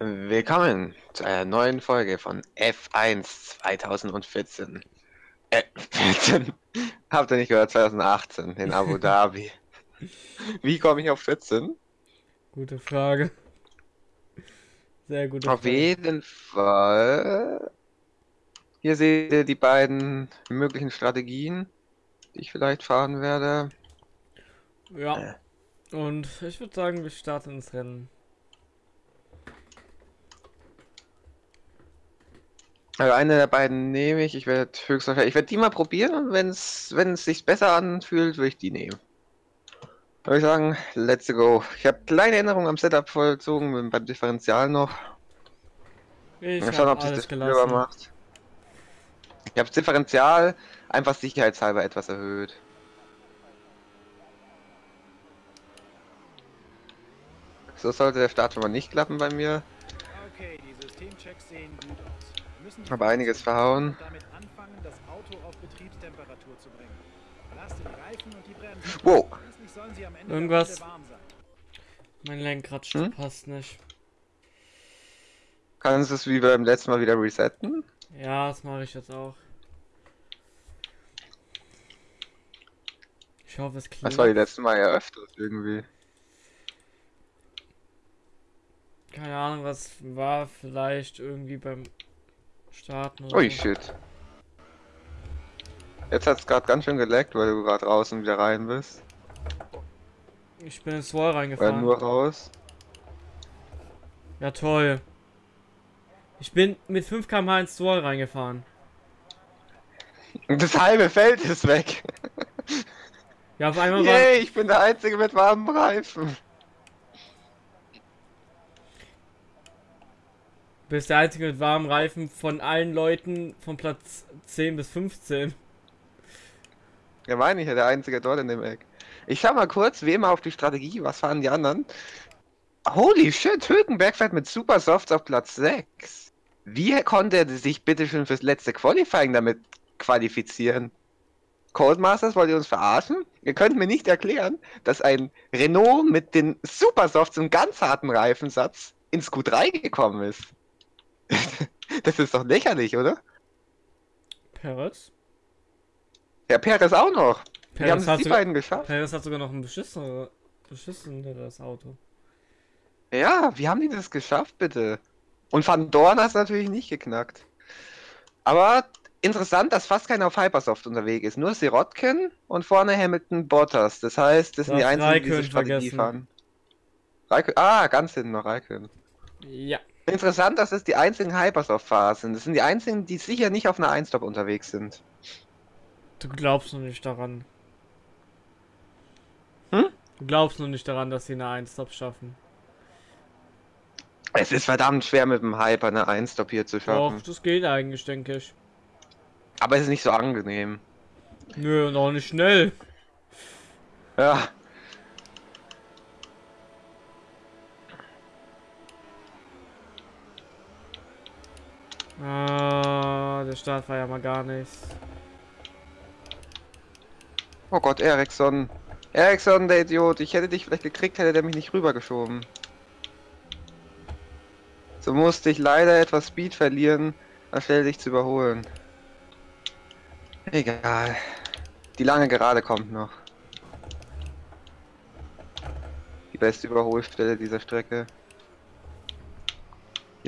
Willkommen zu einer neuen Folge von F1 2014. Äh, 14. Habt ihr nicht gehört? 2018 in Abu Dhabi. Wie komme ich auf 14? Gute Frage. Sehr gute Auf Frage. jeden Fall. Hier seht ihr die beiden möglichen Strategien, die ich vielleicht fahren werde. Ja. Und ich würde sagen, wir starten ins Rennen. Also eine der beiden nehme ich. Ich werde höchstwahrscheinlich, ich werde die mal probieren und wenn es wenn es sich besser anfühlt, würde ich die nehmen. Würde ich sagen, let's go. Ich habe kleine Änderungen am Setup vollzogen, beim Differential noch. Ich Mal schauen, habe ob sich das gelassen. macht. Ich habe das Differential einfach sicherheitshalber etwas erhöht. So sollte der Start schon mal nicht klappen bei mir. Okay, die Systemchecks sehen gut aus. Habe einiges verhauen. und damit anfangen, das Auto auf Betriebstemperatur zu bringen. Belaste die Reifen und die Bremsen. Wow. Irgendwas-. Mein Lenkrad Hm? passt nicht. Kannst du es wie beim letzten Mal wieder resetten? Ja, das mache ich jetzt auch. Ich hoffe, es Das war die letzte Mal ja öfters irgendwie. Keine Ahnung, was war vielleicht irgendwie beim Starten oder Ui, so. shit. Jetzt hat es gerade ganz schön geleckt, weil du gerade raus und wieder rein bist. Ich bin ins Wall reingefahren. nur raus. Ja, toll. Ich bin mit 5 km/h ins Wall reingefahren. Und das halbe Feld ist weg. Ja, auf einmal war. Yay, ich bin der Einzige mit warmen Reifen. Bist der einzige mit warmen Reifen von allen Leuten von Platz 10 bis 15. Ja, meine ich ja, der Einzige dort in dem Eck. Ich schau mal kurz, wie immer auf die Strategie, was fahren die anderen? Holy shit, Hülkenberg fährt mit Super Softs auf Platz 6. Wie konnte er sich bitte schon fürs letzte Qualifying damit qualifizieren? Codemasters, wollt ihr uns verarschen? Ihr könnt mir nicht erklären, dass ein Renault mit den Super Softs und ganz harten Reifensatz ins Q3 gekommen ist. Das ist doch lächerlich, oder? Perez? Ja, Perez auch noch. Wie haben es hat, die beiden geschafft? Perez hat sogar noch ein beschissener, beschisseneres Auto. Ja, wie haben die das geschafft, bitte? Und Van Dorn hat es natürlich nicht geknackt. Aber interessant, dass fast keiner auf Hypersoft unterwegs ist. Nur Sirotkin und vorne Hamilton Bottas. Das heißt, das sind die einzigen, die diese Raikön Strategie vergessen. fahren. Raikön, ah, ganz hinten noch Raikön. Ja. Interessant, dass es die einzigen Hypersoft-Fahrer sind. Das sind die einzigen, die sicher nicht auf einer Einstop unterwegs sind. Du glaubst noch nicht daran. Hm? Du glaubst noch nicht daran, dass sie eine 1-Stop schaffen. Es ist verdammt schwer mit dem Hyper eine Einstop hier zu schaffen. Doch, das geht eigentlich, denke ich. Aber es ist nicht so angenehm. Nö, noch nicht schnell. Ja. Ah, der Start war ja mal gar nichts. Oh Gott, Ericsson. Ericsson, der Idiot. Ich hätte dich vielleicht gekriegt, hätte der mich nicht rübergeschoben. So musste ich leider etwas Speed verlieren, anstelle dich zu überholen. Egal. Die lange Gerade kommt noch. Die beste Überholstelle dieser Strecke.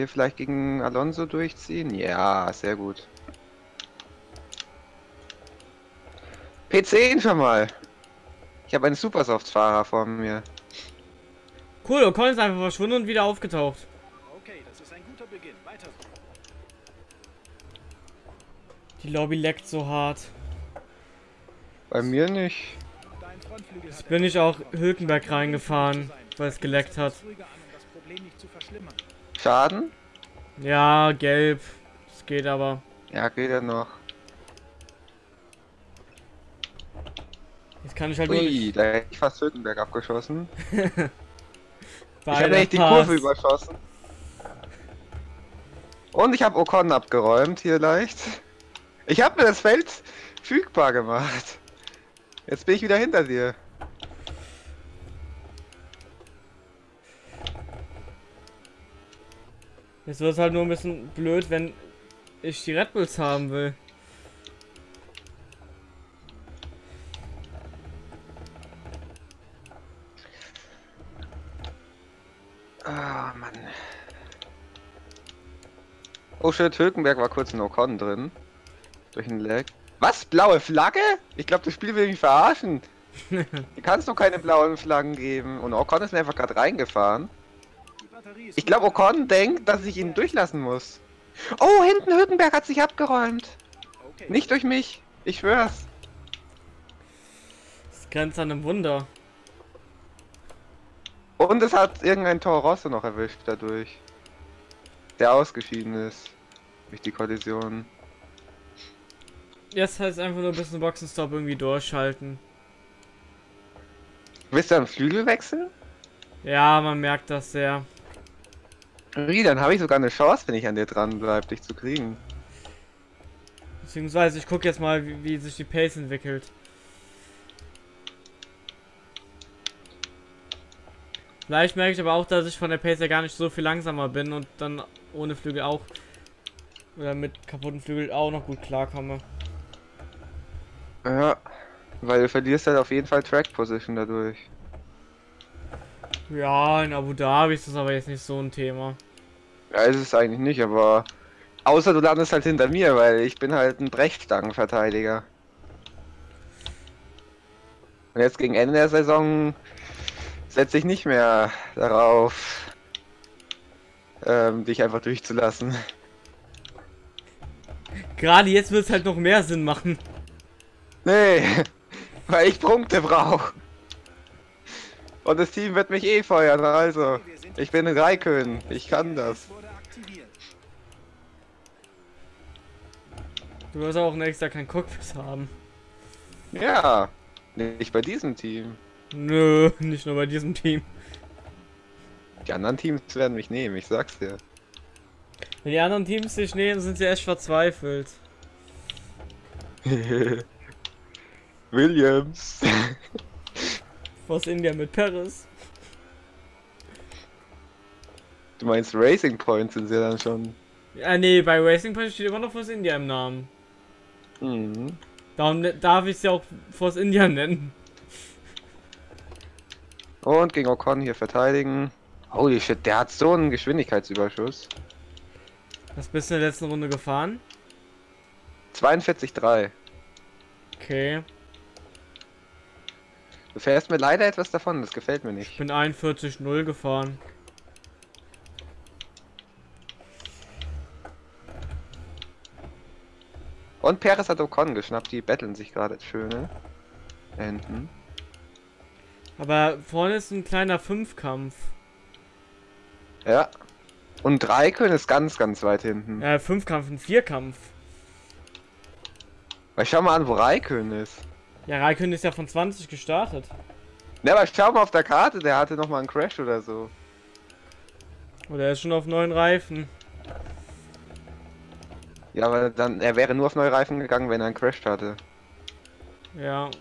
Hier vielleicht gegen Alonso durchziehen? Ja, sehr gut. P10 schon mal. Ich habe einen Supersoft-Fahrer vor mir. Cool, Ocon ist einfach verschwunden und wieder aufgetaucht. Okay, das ist ein guter Beginn. Weiter so. Die Lobby leckt so hart. Bei mir nicht. Hat Bin ich auch Hülkenberg reingefahren, weil es geleckt hat. Schaden? Ja, gelb. Es geht aber. Ja, geht ja noch. Jetzt kann ich halt Ui, nicht da hätte ich fast Hülkenberg abgeschossen. Ich habe nämlich die. Kurve überschossen. Und ich habe Ocon abgeräumt, hier leicht. Ich habe mir das Feld fügbar gemacht. Jetzt bin ich wieder hinter dir. Jetzt wird es halt nur ein bisschen blöd, wenn ich die Red Bulls haben will. Ah, Mann. Oh shit, Hülkenberg war kurz in Ocon drin. Durch den Lag. Was? Blaue Flagge? Ich glaube, das Spiel will mich verarschen. Hier kannst du keine blauen Flaggen geben. Und Ocon ist mir einfach gerade reingefahren. Ich glaube, Ocon denkt, dass ich ihn durchlassen muss. Oh, hinten Hülkenberg hat sich abgeräumt. Okay. Nicht durch mich. Ich schwör's. Das grenzt an einem Wunder. Und es hat irgendein Toro Rosso noch erwischt dadurch. Der ausgeschieden ist. Durch die Kollision. Jetzt heißt einfach nur ein bisschen Boxenstopp irgendwie durchhalten. Willst du einen Flügel wechseln? Ja, man merkt das sehr. Wie, dann habe ich sogar eine Chance, wenn ich an dir dran bleib, dich zu kriegen. Beziehungsweise ich gucke jetzt mal, wie, wie sich die Pace entwickelt. Vielleicht merke ich aber auch, dass ich von der Pace ja gar nicht so viel langsamer bin und dann ohne Flügel auch oder mit kaputten Flügel auch noch gut klarkomme. Ja, weil du verlierst halt auf jeden Fall Track Position dadurch. Ja, in Abu Dhabi ist das aber jetzt nicht so ein Thema. Ja, ist es eigentlich nicht, aber außer du landest halt hinter mir, weil ich bin halt ein Brechstangenverteidiger. Und jetzt gegen Ende der Saison setze ich nicht mehr darauf, ähm, dich einfach durchzulassen. Gerade jetzt wird es halt noch mehr Sinn machen. Nee, weil ich Punkte brauche. Und das Team wird mich eh feuern, also. Ich bin ein Raikön, ich kann das. Du wirst auch nächstes Jahr kein Cockpit haben. Ja, nicht bei diesem Team. Nö, nicht nur bei diesem Team. Die anderen Teams werden mich nehmen, ich sag's dir. Wenn die anderen Teams sich nehmen, sind sie echt verzweifelt. Williams. Was India mit Paris. Du meinst Racing Points sind sie dann schon. Ja, nee, bei Racing Point steht immer noch Force India im Namen. Mhm. Darum ne- darf ich sie auch Force India nennen. Und gegen Ocon hier verteidigen. Holy shit, der hat so einen Geschwindigkeitsüberschuss. Was bist du in der letzten Runde gefahren? 42,3. Okay. Du fährst mir leider etwas davon, das gefällt mir Ich nicht. bin 41-0 gefahren. Und Perez hat Ocon geschnappt, die betteln sich gerade schön, ne? Da hinten. Aber vorne ist ein kleiner Fünfkampf. Ja. Und Raikön ist ganz, ganz weit hinten. Äh, Fünfkampf, ein Vierkampf. Weil schau mal an, wo Raikön ist. Ja, Raikön ist ja von 20 gestartet. Ne, aber schau mal auf der Karte, der hatte noch mal einen Crash oder so. Oder er ist schon auf neuen Reifen. Ja, aber dann, er wäre nur auf neue Reifen gegangen, wenn er einen Crash hatte. Ja.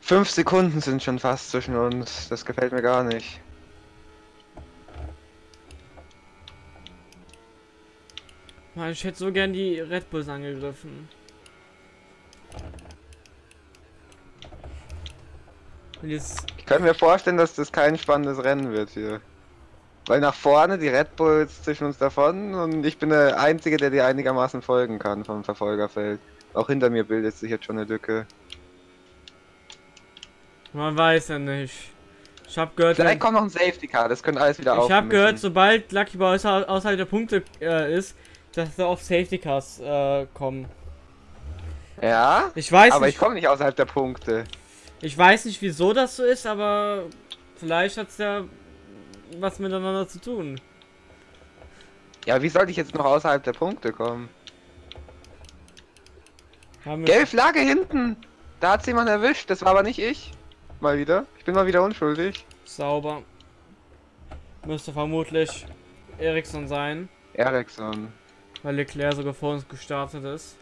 Fünf Sekunden sind schon fast zwischen uns. Das gefällt mir gar nicht. Mann, ich hätte so gern die Red Bulls angegriffen. Und jetzt. Ich kann mir vorstellen, dass das kein spannendes Rennen wird hier. Weil nach vorne die Red Bulls zwischen uns davon und ich bin der Einzige, der dir einigermaßen folgen kann vom Verfolgerfeld. Auch hinter mir bildet sich jetzt schon eine Lücke. Man weiß ja nicht. Ich hab gehört, Vielleicht kommt noch ein Safety Car, das könnte alles wieder ich hab aufmischen. gehört, sobald Lucky Boy außer- außerhalb der Punkte äh, ist, dass da auf Safety Cars äh, kommen. Ja, Ich weiß aber ich nicht, komme nicht außerhalb der Punkte. ich weiß nicht, wieso das so ist, aber vielleicht hat's ja was miteinander zu tun. Ja, wie sollte ich jetzt noch außerhalb der Punkte kommen? Gelbe Flagge hinten! Da hat's jemand erwischt, das war aber nicht ich. Mal wieder. Ich bin mal wieder unschuldig. Sauber. Müsste vermutlich Ericsson sein, Ericsson. Weil Leclerc sogar vor uns gestartet ist.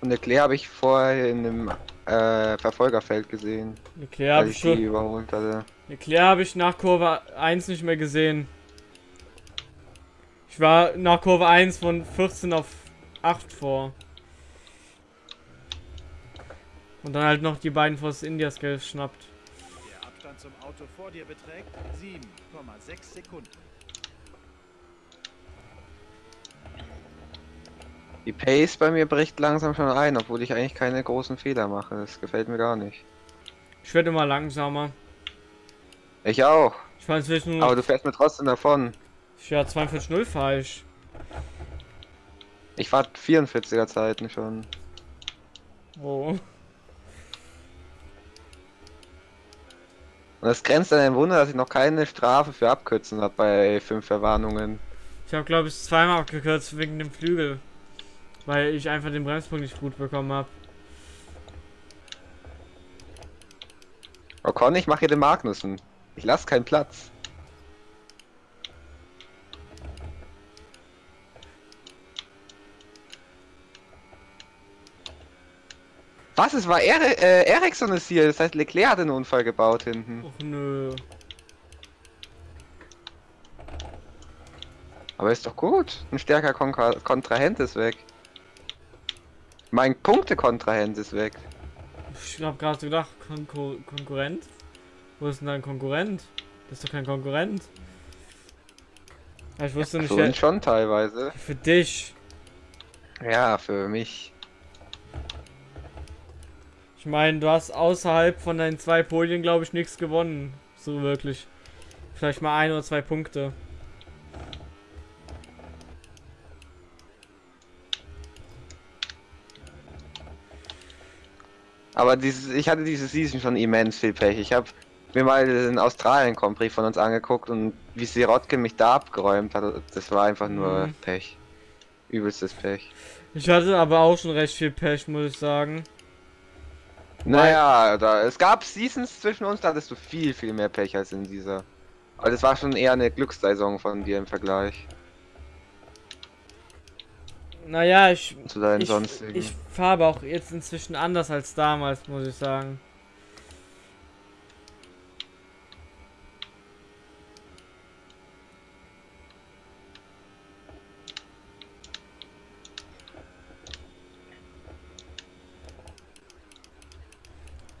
Und Leclerc habe ich vorher in einem äh, Verfolgerfeld gesehen, Leclerc habe ich schon. überholt hatte. Leclerc habe ich nach Kurve 1 nicht mehr gesehen. Ich war nach Kurve 1 von 14 auf 8 vor. Und dann halt noch die beiden Force Indias geschnappt. Abstand zum Auto vor dir beträgt 7,6 Sekunden. Die Pace bei mir bricht langsam schon ein, obwohl ich eigentlich keine großen Fehler mache. Das gefällt mir gar nicht. Ich werde immer langsamer. Ich auch. Ich fahre inzwischen Aber du fährst mir trotzdem davon. Ja, 42,0 fahre ich. Ich fahr 44er Zeiten schon. Oh. Und es grenzt an ein Wunder, dass ich noch keine Strafe für Abkürzen habe bei fünf Verwarnungen. Ich habe glaube ich zweimal abgekürzt wegen dem Flügel. Weil ich einfach den Bremspunkt nicht gut bekommen habe. Ocon, ich mache hier den Magnussen. Ich lasse keinen Platz. Was? Es war Ere äh, Ericsson ist hier. Das heißt, Leclerc hat einen Unfall gebaut hinten. Och nö. Aber ist doch gut. Ein stärker Kon Kontrahent ist weg. Mein Punkte-Kontrahent ist weg. Ich hab gerade gedacht, Konkur Konkurrent? Wo ist denn dein Konkurrent? Das ist doch kein Konkurrent. Ja, ich wusste nicht, Für wer... uns schon teilweise. Für dich. Ja, für mich. Ich meine, du hast außerhalb von deinen zwei Podien, glaube ich, nichts gewonnen. So wirklich. Vielleicht mal ein oder zwei Punkte. Aber dieses, ich hatte diese Season schon immens viel Pech. Ich habe mir mal den Australien Prix von uns angeguckt und wie Sirotkin mich da abgeräumt hat, das war einfach nur Mhm. Pech. Übelstes Pech. Ich hatte aber auch schon recht viel Pech, muss ich sagen. Naja, da, es gab Seasons zwischen uns, da hattest du viel, viel mehr Pech als in dieser. Aber das war schon eher eine Glückssaison von dir im Vergleich Naja, ich, zu deinen ich, sonstigen. ich fahre aber auch jetzt inzwischen anders als damals, muss ich sagen.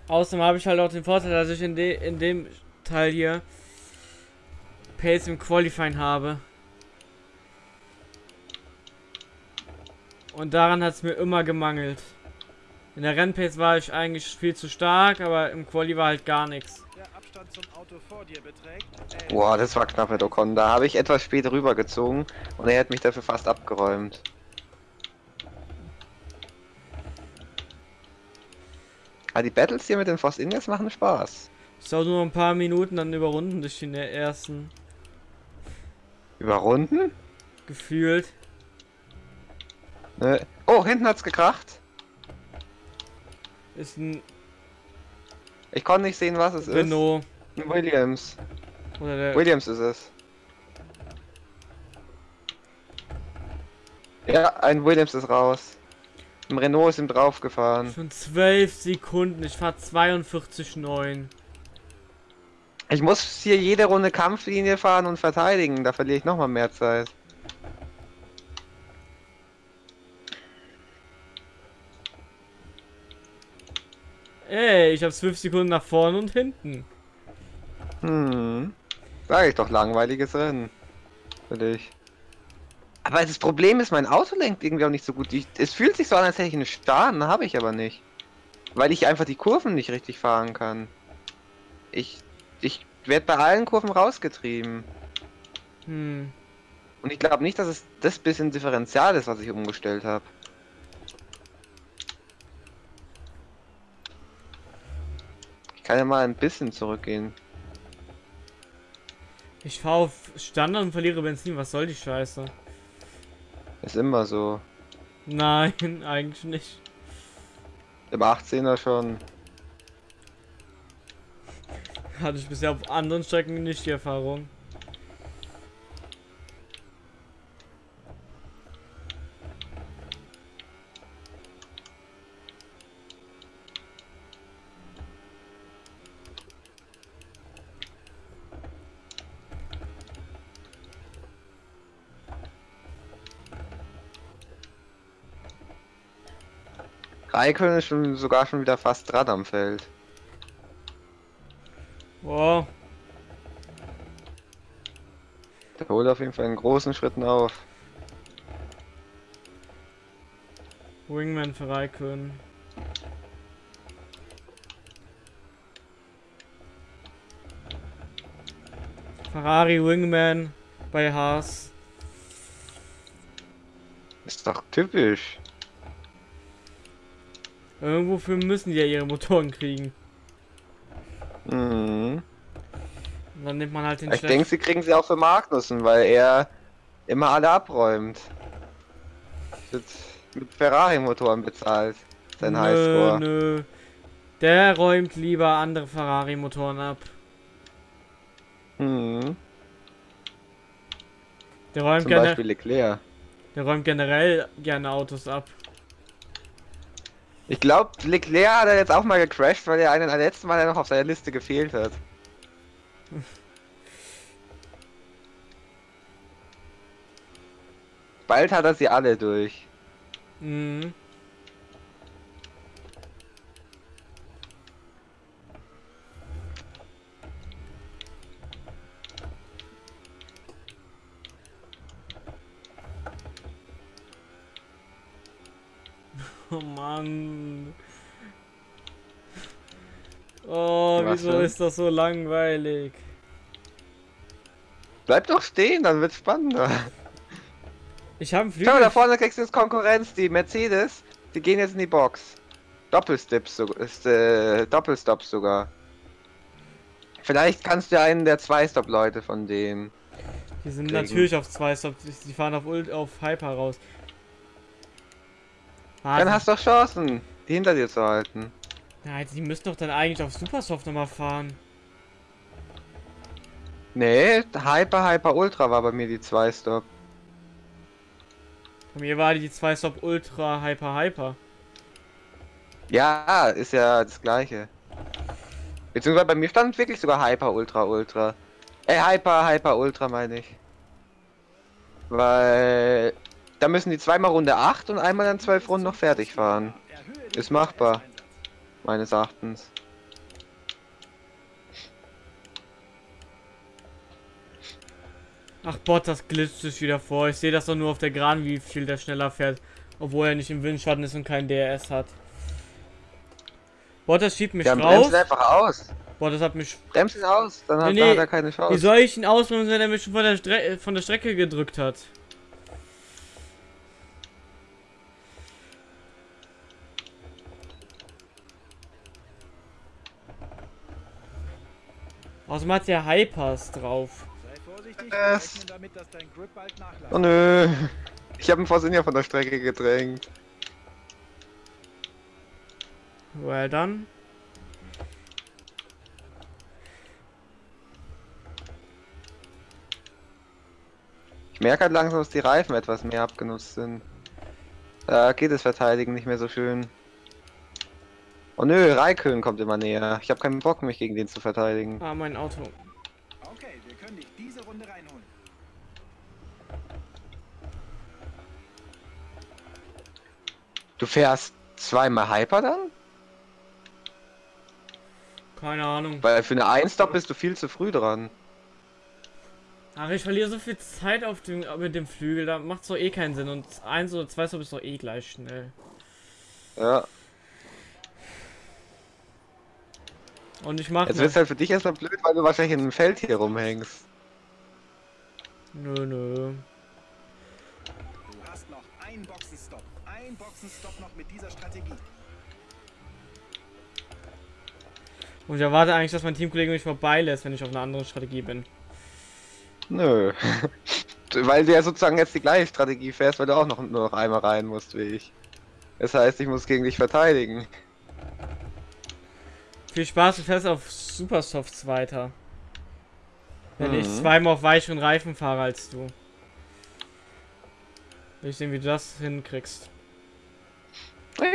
Außerdem habe ich halt auch den Vorteil, dass ich in, de in dem Teil hier Pace im Qualifying habe. Und daran hat es mir immer gemangelt. In der Rennpace war ich eigentlich viel zu stark, aber im Quali war halt gar nichts. Der Abstand zum Auto vor dir beträgt 11 Boah, das war knapp mit Ocon. Da habe ich etwas spät rübergezogen und er hat mich dafür fast abgeräumt. Aber die Battles hier mit den Force Indians machen Spaß. Es dauert nur ein paar Minuten, dann überrunden dich in der ersten Überrunden? gefühlt. Ne? Oh, hinten hat's gekracht. Ist ein Ich konnte nicht sehen, was es Renault ist. Ein Williams. oder der Williams ist es. Ja, ein Williams ist raus. Ein Renault ist ihm draufgefahren. schon 12 Sekunden. Ich fahr 42,9. Ich muss hier jede Runde Kampflinie fahren und verteidigen. Da verliere ich nochmal mehr Zeit. Ey, ich hab 12 Sekunden nach vorne und hinten. Hm. Sag ich doch, langweiliges Rennen. Für dich. Aber das Problem ist, mein Auto lenkt irgendwie auch nicht so gut. Ich, es fühlt sich so an, als hätte ich einen Schaden, habe ich aber nicht. Weil ich einfach die Kurven nicht richtig fahren kann. Ich, ich werde bei allen Kurven rausgetrieben. Hm. Und ich glaube nicht, dass es das bisschen Differential ist, was ich umgestellt habe. Ich kann ja mal ein bisschen zurückgehen. Ich fahr auf Standard und verliere Benzin. Was soll die Scheiße? Ist immer so. Nein, eigentlich nicht. Im 18er schon. Hatte ich bisher auf anderen Strecken nicht die Erfahrung. Raikön ist schon sogar schon wieder fast dran am Feld. Wow. Der holt auf jeden Fall in großen Schritten auf. Wingman für Raikön. Ferrari Wingman bei Haas. Ist doch typisch. Irgendwofür müssen die ja ihre Motoren kriegen. Mhm. Und dann nimmt man halt den Ich denke, sie kriegen sie auch für Magnussen, weil er immer alle abräumt. Wird mit Ferrari-Motoren bezahlt. Sein Nö, Highscore. nö. Der räumt lieber andere Ferrari-Motoren ab. Mhm. Der räumt, Zum gerne, Beispiel Leclerc. der räumt generell gerne Autos ab. Ich glaube, Leclerc hat er jetzt auch mal gecrashed, weil er einen der letzten Mal noch auf seiner Liste gefehlt hat. Bald hat er sie alle durch. Mhm. Oh Mann. Oh, Was wieso denn? ist das so langweilig? Bleib doch stehen, dann wird's spannender. Ich habe einen Schau mal, da Flügel. vorne kriegst du jetzt Konkurrenz, die Mercedes, die gehen jetzt in die Box. Doppelstips, so, ist, äh, Doppelstops sogar. Vielleicht kannst du einen der Zwei-Stop-Leute von denen. Die sind kriegen. natürlich auf zwei Stops. Die fahren auf Ult auf Hyper raus. Ah, Dann hast du doch Chancen, die hinter dir zu halten. Ja, die müssen doch dann eigentlich auf Supersoft nochmal fahren. Nee, Hyper, Hyper, Ultra war bei mir die Zwei-Stop. Bei mir war die 2 Stop Ultra Hyper Hyper. Ja, ist ja das gleiche. Beziehungsweise bei mir stand wirklich sogar Hyper, Ultra, Ultra. Äh, Hyper, Hyper, Ultra meine ich. Weil da müssen die zweimal Runde 8 und einmal dann 12 Runden noch fertig fahren. Ist machbar. Meines Erachtens. Ach Bottas glitscht sich wieder vor. Ich sehe das doch nur auf der Geraden, wie viel der schneller fährt. Obwohl er nicht im Windschatten ist und kein DRS hat. Bottas schiebt mich Ja, raus. bremst einfach aus. Bottas hat mich. Bremst ihn aus, dann hat, Nee, nee. hat er keine Wie Chance. soll ich ihn ausbremsen, wenn er mich schon von der, Stre von der Strecke gedrückt hat? Außerdem hat der Hypers drauf. Sei vorsichtig, wir Es-. Oh nö. Ich habe ihn vor ja von der Strecke gedrängt. Well done. Ich merke halt langsam, dass die Reifen etwas mehr abgenutzt sind. Da geht das Verteidigen nicht mehr so schön. Oh nö, Raikön kommt immer näher. Ich habe keinen Bock, mich gegen den zu verteidigen. Ah, mein Auto. Okay, wir können dich diese Runde reinholen. Du fährst zweimal Hyper dann? Keine Ahnung. Weil für eine 1-Stop bist du viel zu früh dran. Ach, ich verliere so viel Zeit auf dem, mit dem Flügel, da macht's doch eh keinen Sinn. Und eins oder zwei Stop ist doch eh gleich schnell. Ja. Und ich mache. Jetzt wird's halt für dich erstmal blöd, weil du wahrscheinlich in einem Feld hier rumhängst. Nö, nö. Du hast noch einen Boxenstopp. Ein Boxenstopp noch mit dieser Strategie. Und ich erwarte eigentlich, dass mein Teamkollege mich vorbeilässt, wenn ich auf einer anderen Strategie bin. Nö. weil du ja sozusagen jetzt die gleiche Strategie fährst, weil du auch noch nur noch einmal rein musst wie ich. Das heißt, ich muss gegen dich verteidigen. Viel Spaß, du fährst auf Supersofts weiter. Wenn ich Mhm. zweimal auf weicheren Reifen fahre als du. Will ich sehen, wie du das hinkriegst.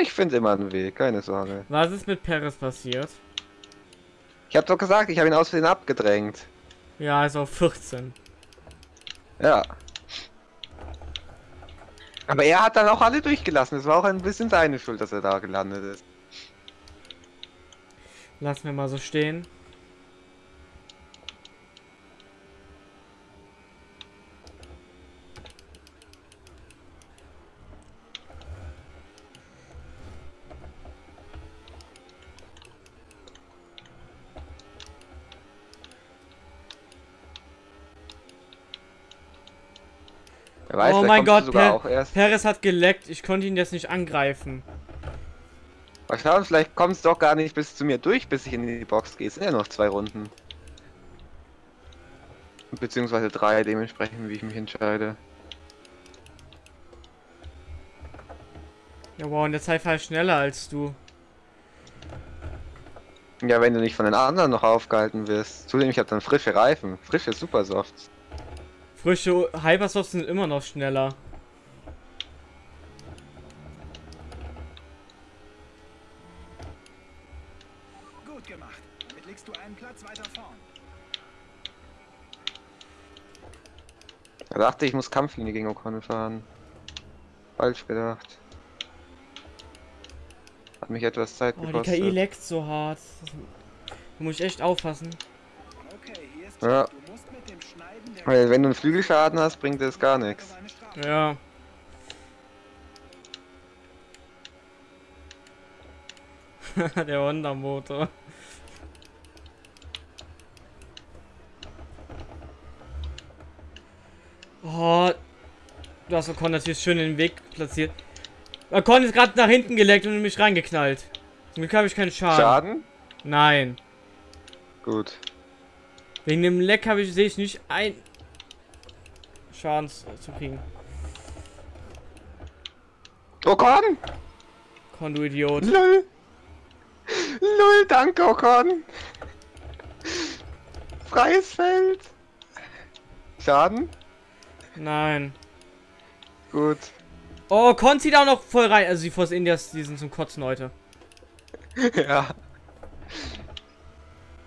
Ich finde immer einen Weg, keine Sorge. Was ist mit Perez passiert? Ich hab doch gesagt, ich habe ihn aus Versehen abgedrängt. Ja, ist auf 14. Ja. Aber er hat dann auch alle durchgelassen. Es war auch ein bisschen seine Schuld, dass er da gelandet ist. Lassen wir mal so stehen. Weiß, oh mein Gott, per. Perez hat geleckt. Ich konnte ihn jetzt nicht angreifen. Mal schauen, vielleicht kommst du doch gar nicht bis zu mir durch, bis ich in die Box gehe. Es sind ja noch zwei Runden. Beziehungsweise drei, dementsprechend, wie ich mich entscheide. Ja, wow, in der Zeit fahre ich schneller als du. Ja, wenn du nicht von den anderen noch aufgehalten wirst. Zudem, ich habe dann frische Reifen. Frische Supersofts. Frische Hypersofts sind immer noch schneller. Dachte ich, muss Kampflinie gegen Ocon fahren. Falsch gedacht. Hat mich etwas Zeit Oh, die gekostet. KI leckt so hart. Da muss ich echt aufpassen. Okay, hier ist Ja. Du musst mit dem Schneiden der Weil wenn du einen Flügelschaden hast, bringt das gar nichts. Ja. der Honda-Motor. Oh, du hast Ocon natürlich schön in den Weg platziert. Ocon ist gerade nach hinten geleckt und in mich reingeknallt. Zum Glück habe ich keinen Schaden. Schaden? Nein. Gut. Wegen dem Leck habe ich sehe ich nicht ein Schaden zu zu kriegen. Ocon! Ocon, du Idiot. Lol! Lol, danke Ocon! Freies Feld! Schaden? Nein. Gut. Oh, zieht auch noch voll rein. Also die Force Indias, die sind zum Kotzen heute. ja.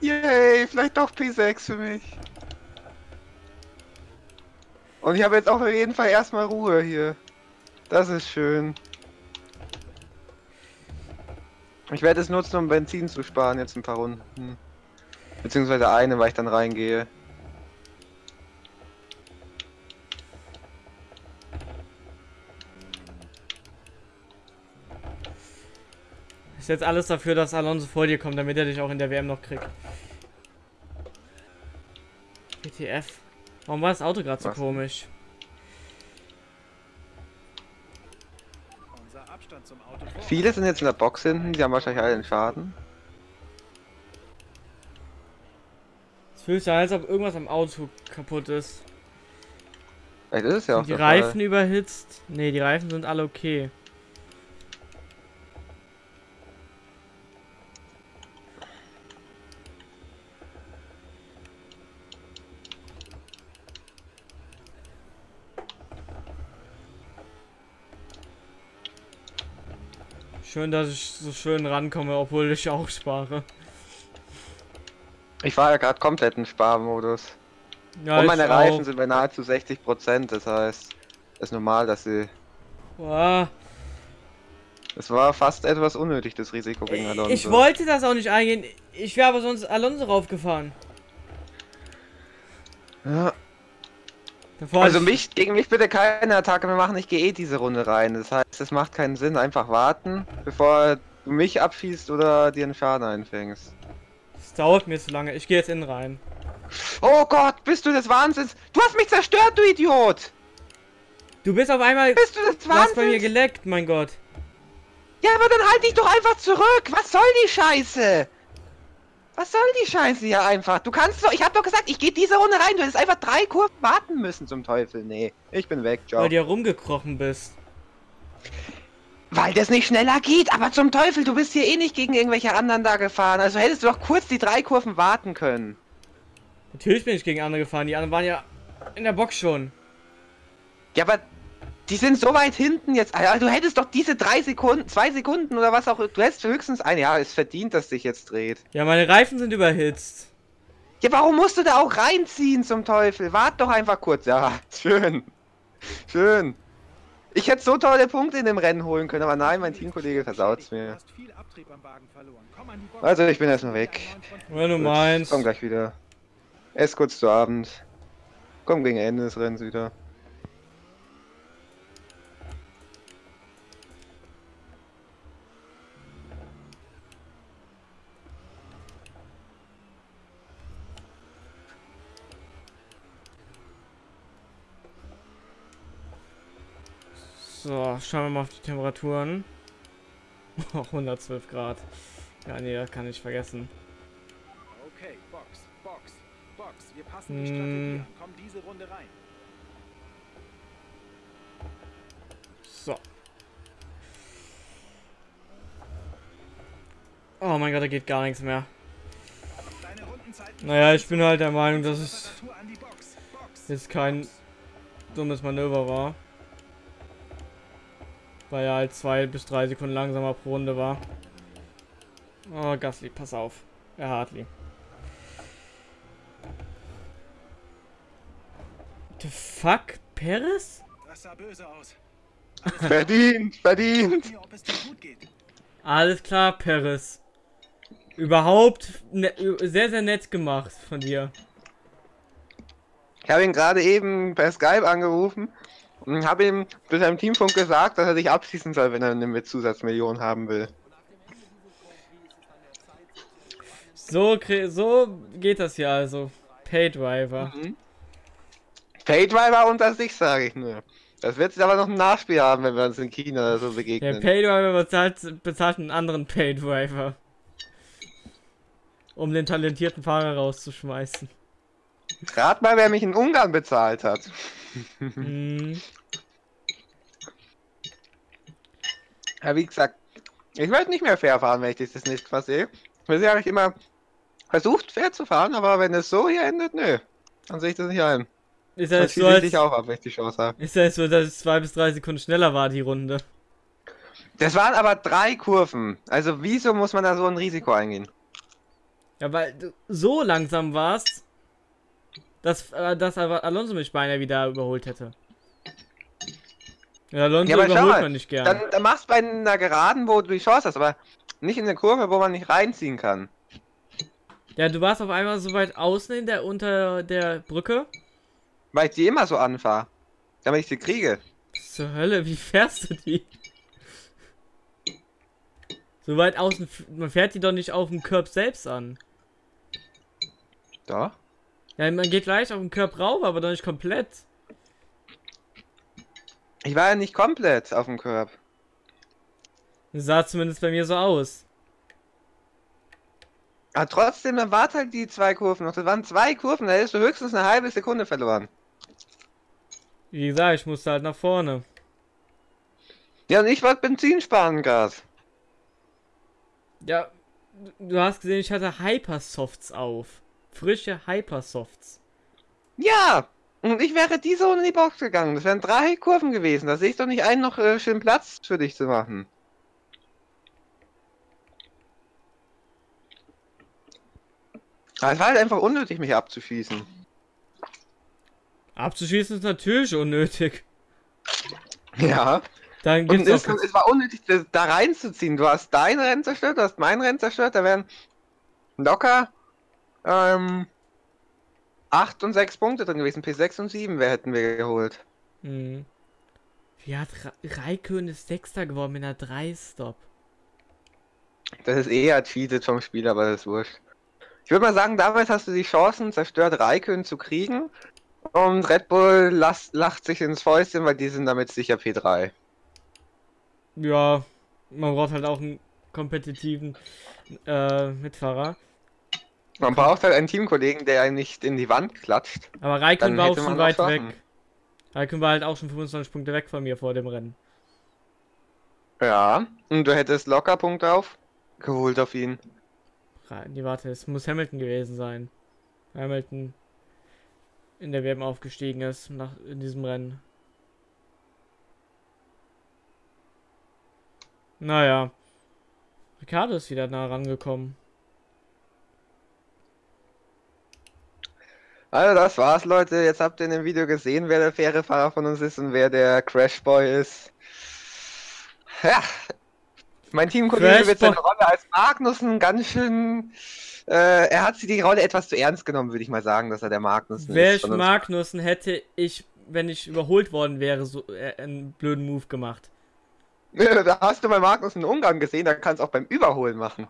Yay, vielleicht doch P6 für mich. Und ich habe jetzt auch auf jeden Fall erstmal Ruhe hier. Das ist schön. Ich werde es nutzen, um Benzin zu sparen jetzt ein paar Runden. Beziehungsweise eine, weil ich dann reingehe. Ich setze alles dafür, dass Alonso vor dir kommt, damit er dich auch in der WM noch kriegt. WTF. Warum war das Auto gerade so komisch? Viele sind jetzt in der Box hinten, die haben wahrscheinlich alle den Schaden. Es fühlt sich an, als ob irgendwas am Auto kaputt ist. Vielleicht ist es ja auch Sind die der Reifen Fall. überhitzt? Ne, die Reifen sind alle okay. Schön, dass ich so schön rankomme, obwohl ich auch spare. Ich war ja gerade komplett im Sparmodus. Ja, Und meine Reifen auch. sind bei nahezu 60%, das heißt, es ist normal, dass sie. Boah. Es war fast etwas unnötig, das Risiko gegen Alonso. Ich wollte das auch nicht eingehen. Ich wäre aber sonst Alonso raufgefahren. Ja, also ich- mich, gegen mich bitte keine Attacke mehr machen, ich gehe eh diese Runde rein. Das heißt, es macht keinen Sinn, einfach warten, bevor du mich abschießt oder dir einen Schaden einfängst. Es dauert mir zu lange. Ich gehe jetzt innen rein. Oh Gott, bist du des Wahnsinns? Du hast mich zerstört, du Idiot! Du bist auf einmal. Bist du des Du hast bei mir Wahnsinns? geleckt, mein Gott. Ja, aber dann halt dich doch einfach zurück! Was soll die Scheiße? Was soll die Scheiße hier einfach? Du kannst doch, ich hab doch gesagt, ich gehe diese Runde rein. Du hättest einfach drei Kurven warten müssen zum Teufel. Nee, ich bin weg, ciao. Weil du ja rumgekrochen bist. Weil das nicht schneller geht, aber zum Teufel, du bist hier eh nicht gegen irgendwelche anderen da gefahren. Also hättest du doch kurz die drei Kurven warten können. Natürlich bin ich gegen andere gefahren. Die anderen waren ja in der Box schon. Ja, aber die sind so weit hinten jetzt. Alter, du hättest doch diese drei Sekunden, zwei Sekunden oder was auch. Du hättest höchstens ein. Ja, es verdient, dass sich jetzt dreht. Ja, meine Reifen sind überhitzt. Ja, warum musst du da auch reinziehen zum Teufel? Wart doch einfach kurz. Ja, schön. Schön. Ich hätte so tolle Punkte in dem Rennen holen können, aber nein, mein Teamkollege versaut's Du mir. hast viel Abtrieb am Wagen verloren. Komm an die Box. Also, ich bin erstmal weg. Wenn du Gut, meinst. Komm gleich wieder. Erst kurz zu Abend. Komm gegen Ende des Rennens wieder. So, schauen wir mal auf die Temperaturen. 112 Grad. Ja, nee, das kann ich vergessen. Okay, Box, Box, Box. Wir passen die Hm. Strategie an. Komm diese Runde rein. So. Oh mein Gott, da geht gar nichts mehr. Naja, ich bin halt der Meinung, dass es jetzt kein dummes Manöver war. Weil er halt zwei bis drei Sekunden langsamer pro Runde war. Oh, Gasly, pass auf. Ja, Hartley. The fuck? Perez? Das sah böse aus. Verdient, verdient. Alles klar, Perez. Überhaupt ne sehr, sehr nett gemacht von dir. Ich habe ihn gerade eben per Skype angerufen und habe ihm durch seinem Teamfunk gesagt, dass er sich abschließen soll, wenn er eine Zusatzmillion haben will. So, so geht das ja also. Paydriver. Paydriver unter sich, sage ich nur. Das wird aber noch ein Nachspiel haben, wenn wir uns in China oder so Der begegnen. Paydriver bezahlt, bezahlt einen anderen Paydriver. Um den talentierten Fahrer rauszuschmeißen. Rat mal, wer mich in Ungarn bezahlt hat. Hm. Ja, wie gesagt, ich werde nicht mehr fair fahren, wenn ich das nächste Mal sehe. Bisher habe ich immer versucht, fair zu fahren, aber wenn es so hier endet, nö. Dann sehe ich das nicht ein. Ist ja so, ich als, dich auch ab, wenn ich die Chance habe. ist ja so, dass es zwei bis drei Sekunden schneller war, die Runde. Das waren aber drei Kurven. Also wieso muss man da so ein Risiko eingehen? Ja, weil du so langsam warst, dass, äh, dass aber Alonso mich beinahe wieder überholt hätte. Ja, Alonso Ja, überholt mal, man nicht gern. Dann, dann machst du bei einer Geraden, wo du die Chance hast, aber nicht in eine Kurve, wo man nicht reinziehen kann. Ja, du warst auf einmal so weit außen in der, unter der Brücke. Weil ich die immer so anfahre. Damit ich sie kriege. Zur Hölle, wie fährst du die? So weit außen, man fährt die doch nicht auf dem Curb selbst an. Doch. Ja, man geht leicht auf den Curb rauf, aber doch nicht komplett. Ich war ja nicht komplett auf dem. Das sah zumindest bei mir so aus. Aber trotzdem, dann wart halt die zwei Kurven noch. Das waren zwei Kurven, da hättest du höchstens eine halbe Sekunde verloren. Wie gesagt, ich musste halt nach vorne. Ja, und ich wollte Benzin sparen, Gas. Ja, du hast gesehen, ich hatte Hypersofts auf. Frische Hypersofts. Ja! Und ich wäre diese in die Box gegangen. Das wären drei Kurven gewesen. Da sehe ich doch nicht einen noch äh, schön Platz für dich zu machen. Aber es war halt einfach unnötig, mich abzuschießen. Abzuschießen ist natürlich unnötig. Ja. Dann Und gibt's es, auch. es war unnötig, das da reinzuziehen. Du hast dein Rennen zerstört, du hast mein Rennen zerstört. Da wären locker ähm, 8 und 6 Punkte drin gewesen. P6 und 7 wer hätten wir geholt. Hm. Wie hat Ra Raikön ist Sechster geworden mit einer 3-Stop? Das ist eher cheated vom Spiel, aber das ist wurscht. Ich würde mal sagen, damals hast du die Chancen, zerstört Raikön zu kriegen. Und Red Bull las, lacht sich ins Fäustchen, weil die sind damit sicher P3. Ja, man braucht halt auch einen kompetitiven äh, Mitfahrer. Man braucht halt einen Teamkollegen, der einen nicht in die Wand klatscht. Aber Raikön Dann war auch schon weit weg. Raikön war halt auch schon 25 Punkte weg von mir vor dem Rennen. Ja, und du hättest locker Punkte aufgeholt auf ihn. Nee, warte, es muss Hamilton gewesen sein. Hamilton in der WM aufgestiegen ist nach, in diesem Rennen. Naja. Ricardo ist wieder nah rangekommen. Also das war's, Leute. Jetzt habt ihr in dem Video gesehen, wer der faire Fahrer von uns ist und wer der Crashboy ist. Ja. Mein Teamkollege wird seine. Rolle als Magnussen ganz schön. Äh, er hat sie die Rolle etwas zu ernst genommen, würde ich mal sagen, dass er der Magnussen Wäre ist. uns. Magnussen, hätte ich, wenn ich überholt worden wäre, so äh, einen blöden Move gemacht. Da hast du bei Magnussen einen Umgang gesehen, da kannst du auch beim Überholen machen.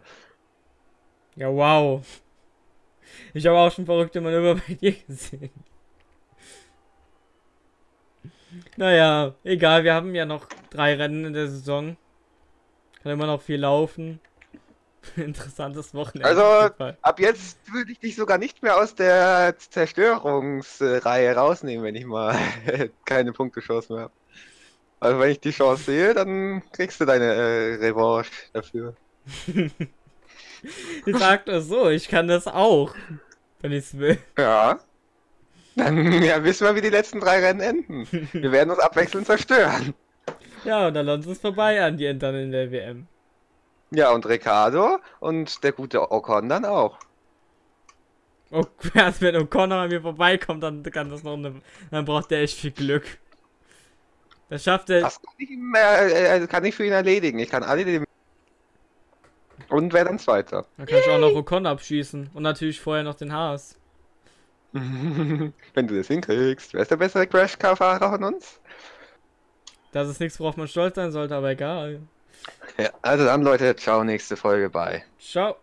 Ja, wow. Ich habe auch schon verrückte Manöver bei dir gesehen. Naja, egal, wir haben ja noch drei Rennen in der Saison. Kann immer noch viel laufen. Interessantes Wochenende. Also, ab jetzt würde ich dich sogar nicht mehr aus der Zerstörungsreihe rausnehmen, wenn ich mal keine Punktechance mehr habe. Also wenn ich die Chance sehe, dann kriegst du deine äh, Revanche dafür. Ich sag das so, ich kann das auch. Wenn ich's will. Ja. Dann ja, wissen wir, wie die letzten drei Rennen enden. Wir werden uns abwechselnd zerstören. Ja, und Alonso ist vorbei an die dann in der WM. Ja, und Ricardo und der gute Ocon dann auch. Oh, erst wenn O'Connor an mir vorbeikommt, dann kann das noch eine, dann braucht der echt viel Glück. Das schafft er. Das kann ich, ihm, äh, äh, kann ich für ihn erledigen. Ich kann alle dem. Und wer dann Zweiter? Dann kann ich auch noch O'Connor abschießen. Und natürlich vorher noch den Haas. Wenn du das hinkriegst. Wer ist der bessere Crash-Car-Fahrer von uns? Das ist nichts, worauf man stolz sein sollte, aber egal. Ja, also dann, Leute, ciao, nächste Folge bei. Ciao.